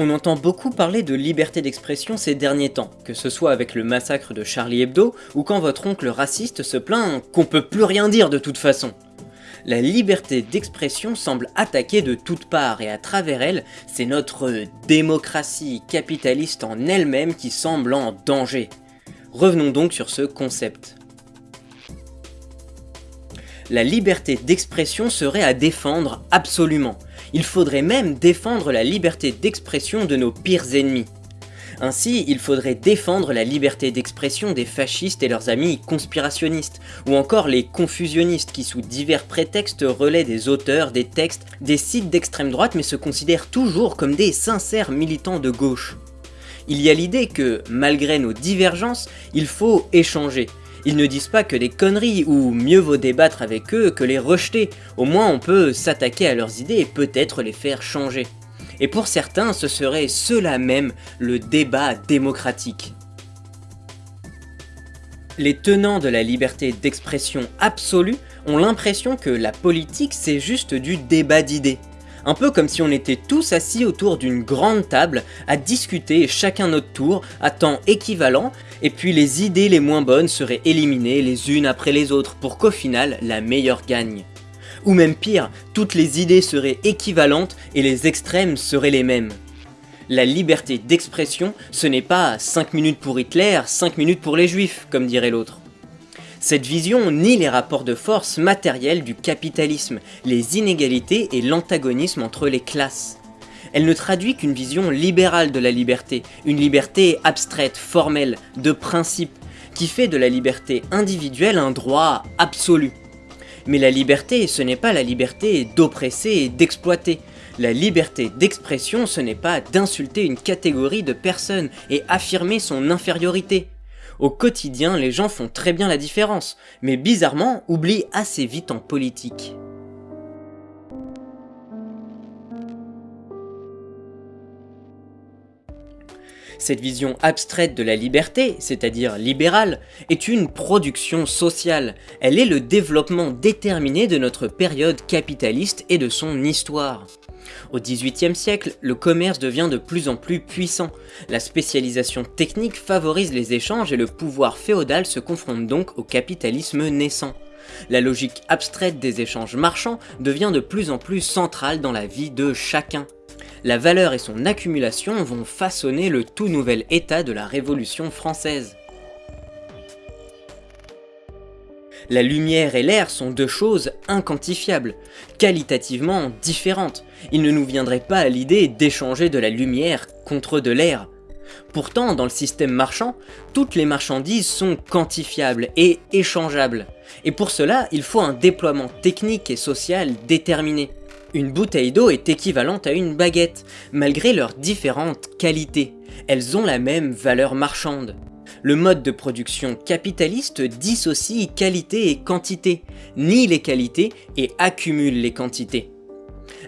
On entend beaucoup parler de liberté d'expression ces derniers temps, que ce soit avec le massacre de Charlie Hebdo, ou quand votre oncle raciste se plaint qu'on peut plus rien dire de toute façon. La liberté d'expression semble attaquée de toutes parts et à travers elle, c'est notre démocratie capitaliste en elle-même qui semble en danger. Revenons donc sur ce concept. La liberté d'expression serait à défendre absolument. Il faudrait même défendre la liberté d'expression de nos pires ennemis. Ainsi, il faudrait défendre la liberté d'expression des fascistes et leurs amis conspirationnistes, ou encore les confusionnistes qui sous divers prétextes relaient des auteurs, des textes, des sites d'extrême droite mais se considèrent toujours comme des sincères militants de gauche. Il y a l'idée que, malgré nos divergences, il faut échanger. Ils ne disent pas que des conneries, ou mieux vaut débattre avec eux que les rejeter, au moins on peut s'attaquer à leurs idées et peut-être les faire changer et pour certains ce serait cela même le débat démocratique. Les tenants de la liberté d'expression absolue ont l'impression que la politique c'est juste du débat d'idées. Un peu comme si on était tous assis autour d'une grande table à discuter chacun notre tour à temps équivalent et puis les idées les moins bonnes seraient éliminées les unes après les autres pour qu'au final la meilleure gagne. Ou même pire, toutes les idées seraient équivalentes et les extrêmes seraient les mêmes. La liberté d'expression, ce n'est pas 5 minutes pour Hitler, 5 minutes pour les juifs, comme dirait l'autre. Cette vision nie les rapports de force matériels du capitalisme, les inégalités et l'antagonisme entre les classes. Elle ne traduit qu'une vision libérale de la liberté, une liberté abstraite, formelle, de principe, qui fait de la liberté individuelle un droit absolu. Mais la liberté, ce n'est pas la liberté d'oppresser et d'exploiter. La liberté d'expression, ce n'est pas d'insulter une catégorie de personnes et affirmer son infériorité. Au quotidien, les gens font très bien la différence, mais bizarrement oublient assez vite en politique. Cette vision abstraite de la liberté, c'est-à-dire libérale, est une production sociale. Elle est le développement déterminé de notre période capitaliste et de son histoire. Au XVIIIe siècle, le commerce devient de plus en plus puissant. La spécialisation technique favorise les échanges et le pouvoir féodal se confronte donc au capitalisme naissant. La logique abstraite des échanges marchands devient de plus en plus centrale dans la vie de chacun la valeur et son accumulation vont façonner le tout nouvel état de la Révolution française. La lumière et l'air sont deux choses inquantifiables, qualitativement différentes. Il ne nous viendrait pas à l'idée d'échanger de la lumière contre de l'air. Pourtant, dans le système marchand, toutes les marchandises sont quantifiables et échangeables. Et pour cela, il faut un déploiement technique et social déterminé. Une bouteille d'eau est équivalente à une baguette, malgré leurs différentes qualités. Elles ont la même valeur marchande. Le mode de production capitaliste dissocie qualité et quantité, nie les qualités et accumule les quantités.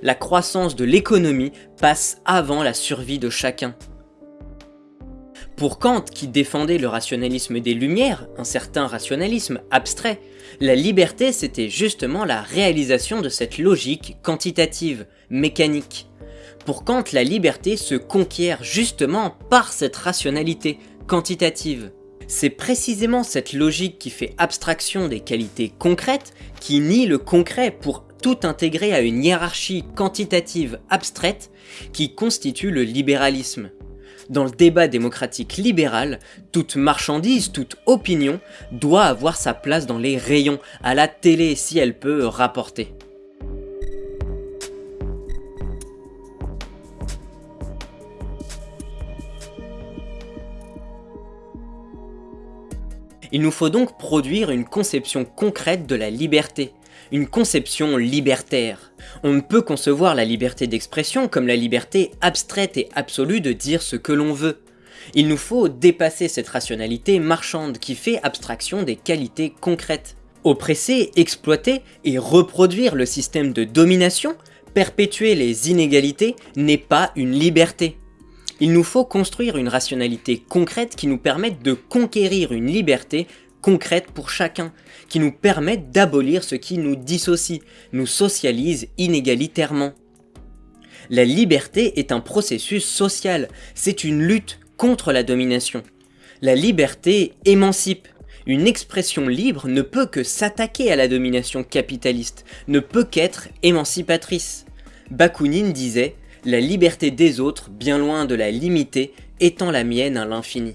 La croissance de l'économie passe avant la survie de chacun. Pour Kant, qui défendait le rationalisme des Lumières, un certain rationalisme abstrait, la liberté c'était justement la réalisation de cette logique quantitative, mécanique. Pour Kant, la liberté se conquiert justement par cette rationalité quantitative. C'est précisément cette logique qui fait abstraction des qualités concrètes, qui nie le concret pour tout intégrer à une hiérarchie quantitative abstraite qui constitue le libéralisme. Dans le débat démocratique libéral, toute marchandise, toute opinion doit avoir sa place dans les rayons, à la télé si elle peut rapporter. Il nous faut donc produire une conception concrète de la liberté, une conception libertaire. On ne peut concevoir la liberté d'expression comme la liberté abstraite et absolue de dire ce que l'on veut. Il nous faut dépasser cette rationalité marchande qui fait abstraction des qualités concrètes. Oppresser, exploiter et reproduire le système de domination, perpétuer les inégalités n'est pas une liberté. Il nous faut construire une rationalité concrète qui nous permette de conquérir une liberté concrètes pour chacun, qui nous permettent d'abolir ce qui nous dissocie, nous socialise inégalitairement. La liberté est un processus social, c'est une lutte contre la domination. La liberté émancipe. Une expression libre ne peut que s'attaquer à la domination capitaliste, ne peut qu'être émancipatrice. Bakounine disait « La liberté des autres, bien loin de la limiter, étant la mienne à l'infini ».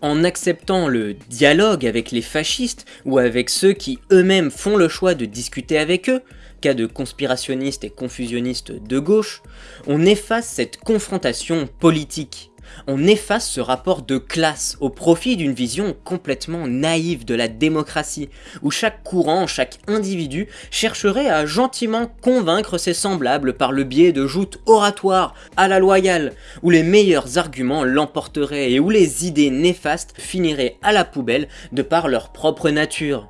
en acceptant le dialogue avec les fascistes ou avec ceux qui eux-mêmes font le choix de discuter avec eux, cas de conspirationnistes et confusionnistes de gauche, on efface cette confrontation politique. On efface ce rapport de classe au profit d'une vision complètement naïve de la démocratie, où chaque courant, chaque individu chercherait à gentiment convaincre ses semblables par le biais de joutes oratoires à la loyale, où les meilleurs arguments l'emporteraient et où les idées néfastes finiraient à la poubelle de par leur propre nature.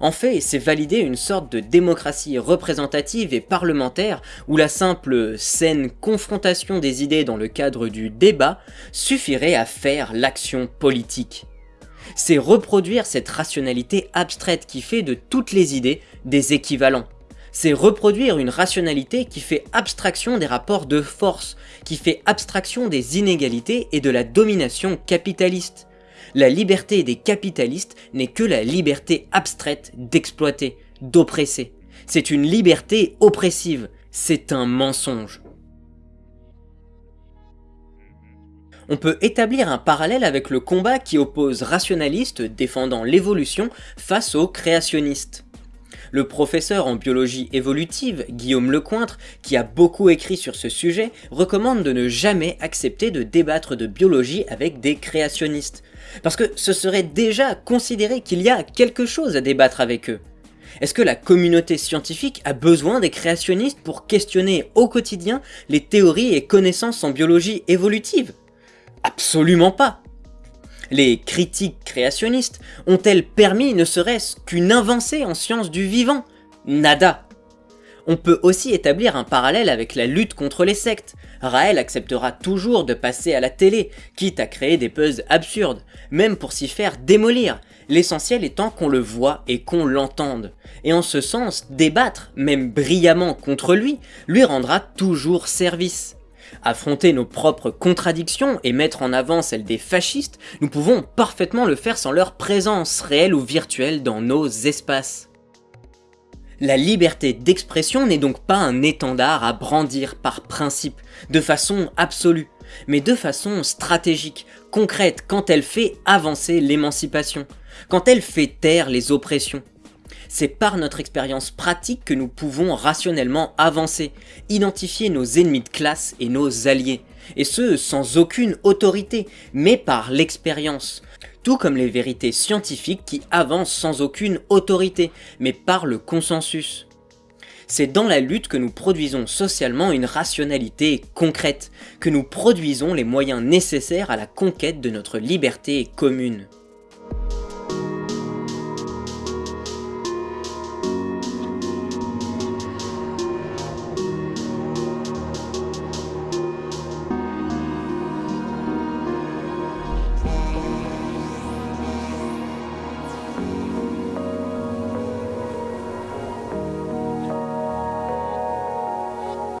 En fait, c'est valider une sorte de démocratie représentative et parlementaire où la simple saine confrontation des idées dans le cadre du débat suffirait à faire l'action politique. C'est reproduire cette rationalité abstraite qui fait de toutes les idées des équivalents. C'est reproduire une rationalité qui fait abstraction des rapports de force, qui fait abstraction des inégalités et de la domination capitaliste la liberté des capitalistes n'est que la liberté abstraite d'exploiter, d'oppresser. C'est une liberté oppressive, c'est un mensonge. On peut établir un parallèle avec le combat qui oppose rationalistes défendant l'évolution face aux créationnistes. Le professeur en biologie évolutive, Guillaume Lecointre, qui a beaucoup écrit sur ce sujet, recommande de ne jamais accepter de débattre de biologie avec des créationnistes. Parce que ce serait déjà considérer qu'il y a quelque chose à débattre avec eux. Est-ce que la communauté scientifique a besoin des créationnistes pour questionner au quotidien les théories et connaissances en biologie évolutive? Absolument pas Les critiques créationnistes ont-elles permis ne serait-ce qu'une avancée en sciences du vivant Nada on peut aussi établir un parallèle avec la lutte contre les sectes. Raël acceptera toujours de passer à la télé, quitte à créer des buzz absurdes, même pour s'y faire démolir, l'essentiel étant qu'on le voit et qu'on l'entende. Et en ce sens, débattre, même brillamment contre lui, lui rendra toujours service. Affronter nos propres contradictions et mettre en avant celles des fascistes, nous pouvons parfaitement le faire sans leur présence réelle ou virtuelle dans nos espaces. La liberté d'expression n'est donc pas un étendard à brandir par principe, de façon absolue, mais de façon stratégique, concrète, quand elle fait avancer l'émancipation, quand elle fait taire les oppressions. C'est par notre expérience pratique que nous pouvons rationnellement avancer, identifier nos ennemis de classe et nos alliés, et ce sans aucune autorité, mais par l'expérience, tout comme les vérités scientifiques qui avancent sans aucune autorité, mais par le consensus. C'est dans la lutte que nous produisons socialement une rationalité concrète, que nous produisons les moyens nécessaires à la conquête de notre liberté commune.